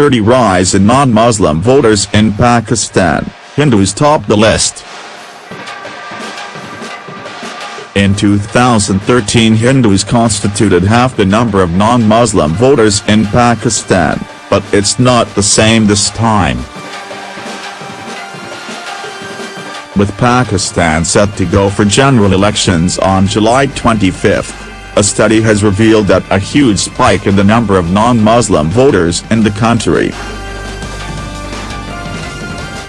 30 rise in non-Muslim voters in Pakistan, Hindus top the list. In 2013 Hindus constituted half the number of non-Muslim voters in Pakistan, but it's not the same this time. With Pakistan set to go for general elections on July 25, a study has revealed that a huge spike in the number of non-Muslim voters in the country.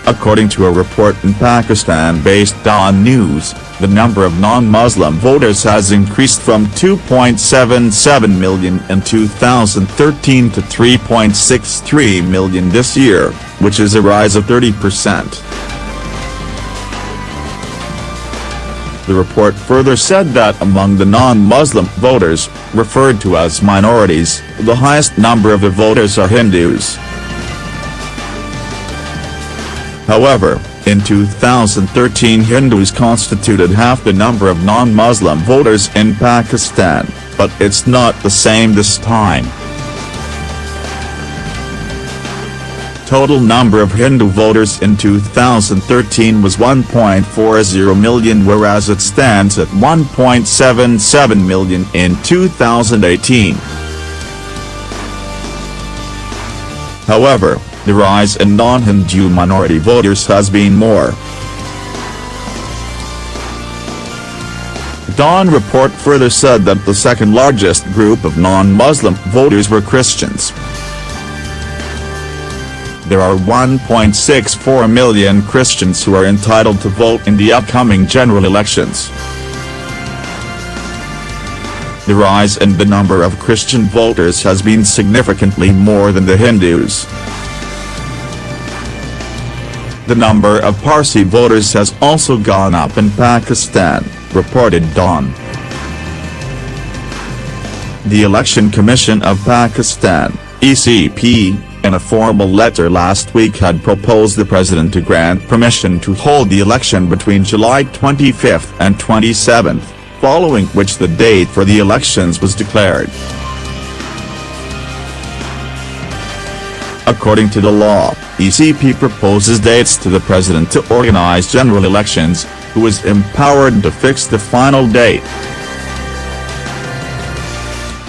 According to a report in Pakistan-based Dawn News, the number of non-Muslim voters has increased from 2.77 million in 2013 to 3.63 million this year, which is a rise of 30%. The report further said that among the non-Muslim voters, referred to as minorities, the highest number of the voters are Hindus. However, in 2013 Hindus constituted half the number of non-Muslim voters in Pakistan, but it's not the same this time. Total number of Hindu voters in 2013 was 1.40 million whereas it stands at 1.77 million in 2018. However, the rise in non-Hindu minority voters has been more. Dawn report further said that the second largest group of non-Muslim voters were Christians. There are 1.64 million Christians who are entitled to vote in the upcoming general elections. The rise in the number of Christian voters has been significantly more than the Hindus. The number of Parsi voters has also gone up in Pakistan, reported Dawn. The Election Commission of Pakistan, ECP, in a formal letter last week had proposed the president to grant permission to hold the election between July 25 and 27, following which the date for the elections was declared. According to the law, ECP proposes dates to the president to organize general elections, who is empowered to fix the final date.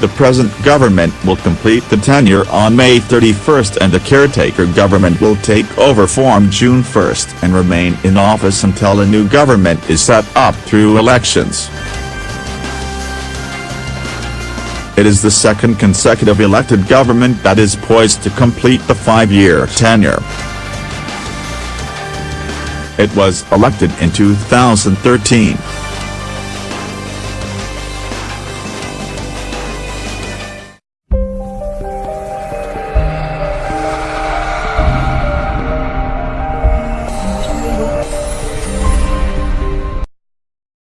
The present government will complete the tenure on May 31 and the caretaker government will take over form June 1 and remain in office until a new government is set up through elections. It is the second consecutive elected government that is poised to complete the five-year tenure. It was elected in 2013.